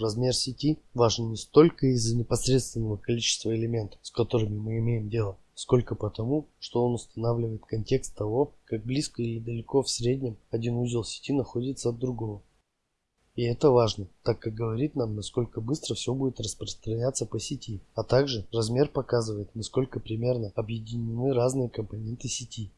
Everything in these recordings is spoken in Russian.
Размер сети важен не столько из-за непосредственного количества элементов, с которыми мы имеем дело, сколько потому, что он устанавливает контекст того, как близко или далеко в среднем один узел сети находится от другого. И это важно, так как говорит нам, насколько быстро все будет распространяться по сети, а также размер показывает, насколько примерно объединены разные компоненты сети.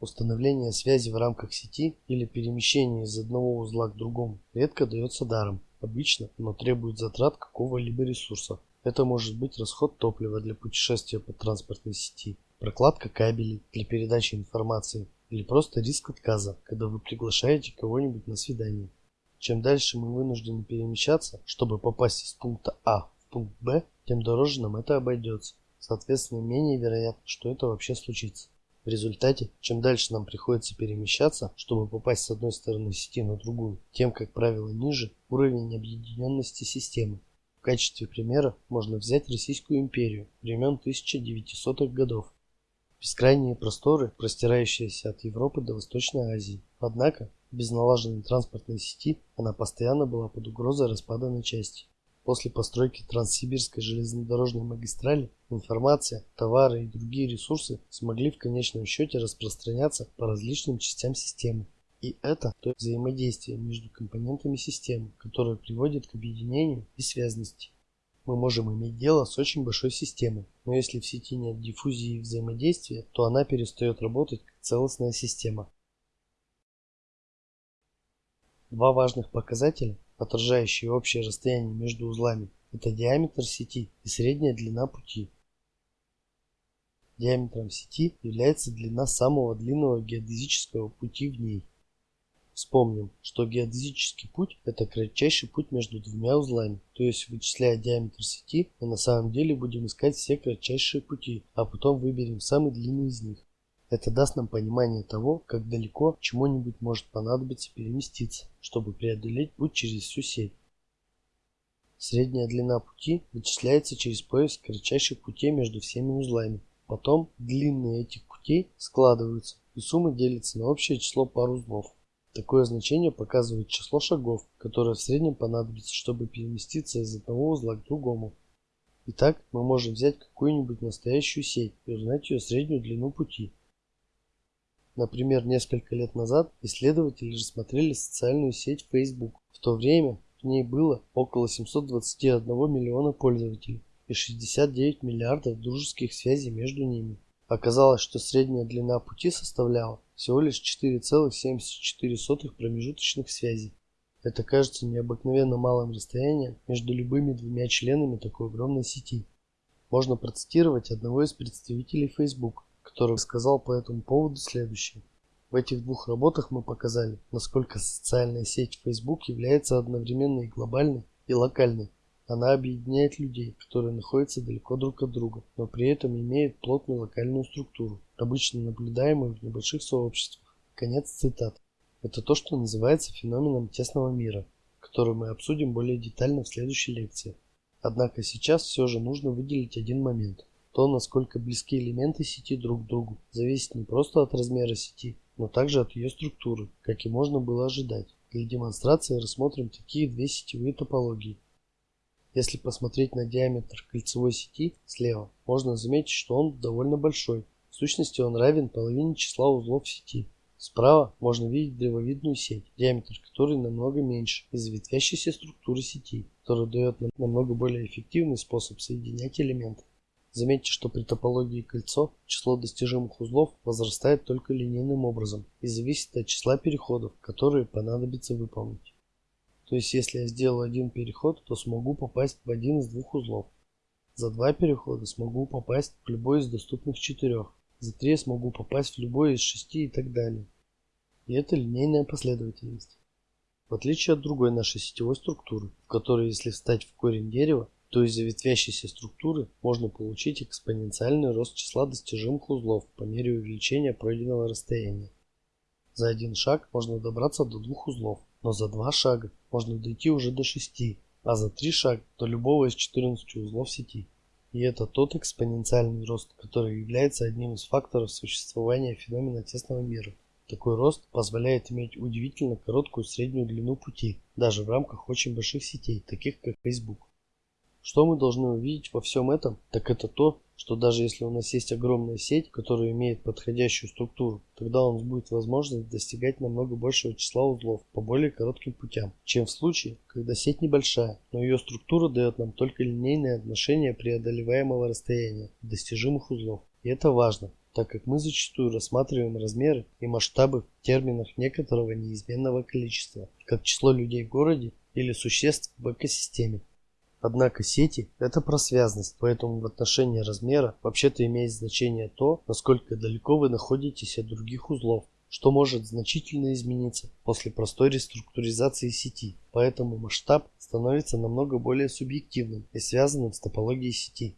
Установление связи в рамках сети или перемещение из одного узла к другому редко дается даром. Обычно оно требует затрат какого-либо ресурса. Это может быть расход топлива для путешествия по транспортной сети, прокладка кабелей для передачи информации или просто риск отказа, когда вы приглашаете кого-нибудь на свидание. Чем дальше мы вынуждены перемещаться, чтобы попасть из пункта А в пункт Б, тем дороже нам это обойдется. Соответственно, менее вероятно, что это вообще случится. В результате, чем дальше нам приходится перемещаться, чтобы попасть с одной стороны сети на другую, тем, как правило, ниже уровень объединенности системы. В качестве примера можно взять Российскую империю времен 1900-х годов, бескрайние просторы, простирающиеся от Европы до Восточной Азии. Однако, без налаженной транспортной сети она постоянно была под угрозой распада на части. После постройки Транссибирской железнодорожной магистрали информация, товары и другие ресурсы смогли в конечном счете распространяться по различным частям системы. И это то взаимодействие между компонентами системы, которое приводит к объединению и связности мы можем иметь дело с очень большой системой, но если в сети нет диффузии и взаимодействия, то она перестает работать как целостная система. Два важных показателя, отражающие общее расстояние между узлами, это диаметр сети и средняя длина пути. Диаметром сети является длина самого длинного геодезического пути в ней. Вспомним, что геодезический путь – это кратчайший путь между двумя узлами, то есть вычисляя диаметр сети, мы на самом деле будем искать все кратчайшие пути, а потом выберем самый длинный из них. Это даст нам понимание того, как далеко чему-нибудь может понадобиться переместиться, чтобы преодолеть путь через всю сеть. Средняя длина пути вычисляется через поиск кратчайших путей между всеми узлами. Потом длинные этих путей складываются, и сумма делится на общее число пар узлов. Такое значение показывает число шагов, которое в среднем понадобится, чтобы переместиться из одного узла к другому. Итак, мы можем взять какую-нибудь настоящую сеть и узнать ее среднюю длину пути. Например, несколько лет назад исследователи рассмотрели социальную сеть Facebook. В то время в ней было около 721 миллиона пользователей и 69 миллиардов дружеских связей между ними. Оказалось, что средняя длина пути составляла всего лишь 4,74 промежуточных связей. Это кажется необыкновенно малым расстоянием между любыми двумя членами такой огромной сети. Можно процитировать одного из представителей Facebook, который сказал по этому поводу следующее. В этих двух работах мы показали, насколько социальная сеть Facebook является одновременно и глобальной, и локальной. Она объединяет людей, которые находятся далеко друг от друга, но при этом имеет плотную локальную структуру, обычно наблюдаемую в небольших сообществах. Конец цитат. Это то, что называется феноменом тесного мира, который мы обсудим более детально в следующей лекции. Однако сейчас все же нужно выделить один момент. То, насколько близки элементы сети друг к другу, зависит не просто от размера сети, но также от ее структуры, как и можно было ожидать. Для демонстрации рассмотрим такие две сетевые топологии – если посмотреть на диаметр кольцевой сети слева, можно заметить, что он довольно большой. В сущности он равен половине числа узлов сети. Справа можно видеть древовидную сеть, диаметр которой намного меньше из-за ветвящейся структуры сети, которая дает нам намного более эффективный способ соединять элементы. Заметьте, что при топологии кольцо число достижимых узлов возрастает только линейным образом и зависит от числа переходов, которые понадобится выполнить. То есть если я сделаю один переход, то смогу попасть в один из двух узлов. За два перехода смогу попасть в любой из доступных четырех. За три смогу попасть в любой из шести и так далее. И это линейная последовательность. В отличие от другой нашей сетевой структуры, в которой если встать в корень дерева, то из-за ветвящейся структуры можно получить экспоненциальный рост числа достижимых узлов по мере увеличения пройденного расстояния. За один шаг можно добраться до двух узлов, но за два шага можно дойти уже до 6, а за 3 шага до любого из 14 узлов сети. И это тот экспоненциальный рост, который является одним из факторов существования феномена тесного мира. Такой рост позволяет иметь удивительно короткую среднюю длину пути, даже в рамках очень больших сетей, таких как Facebook. Что мы должны увидеть во всем этом, так это то, что даже если у нас есть огромная сеть, которая имеет подходящую структуру, тогда у нас будет возможность достигать намного большего числа узлов по более коротким путям, чем в случае, когда сеть небольшая, но ее структура дает нам только линейное отношение преодолеваемого расстояния достижимых узлов. И это важно, так как мы зачастую рассматриваем размеры и масштабы в терминах некоторого неизменного количества, как число людей в городе или существ в экосистеме. Однако сети – это про связность, поэтому в отношении размера вообще-то имеет значение то, насколько далеко вы находитесь от других узлов, что может значительно измениться после простой реструктуризации сети. Поэтому масштаб становится намного более субъективным и связанным с топологией сети.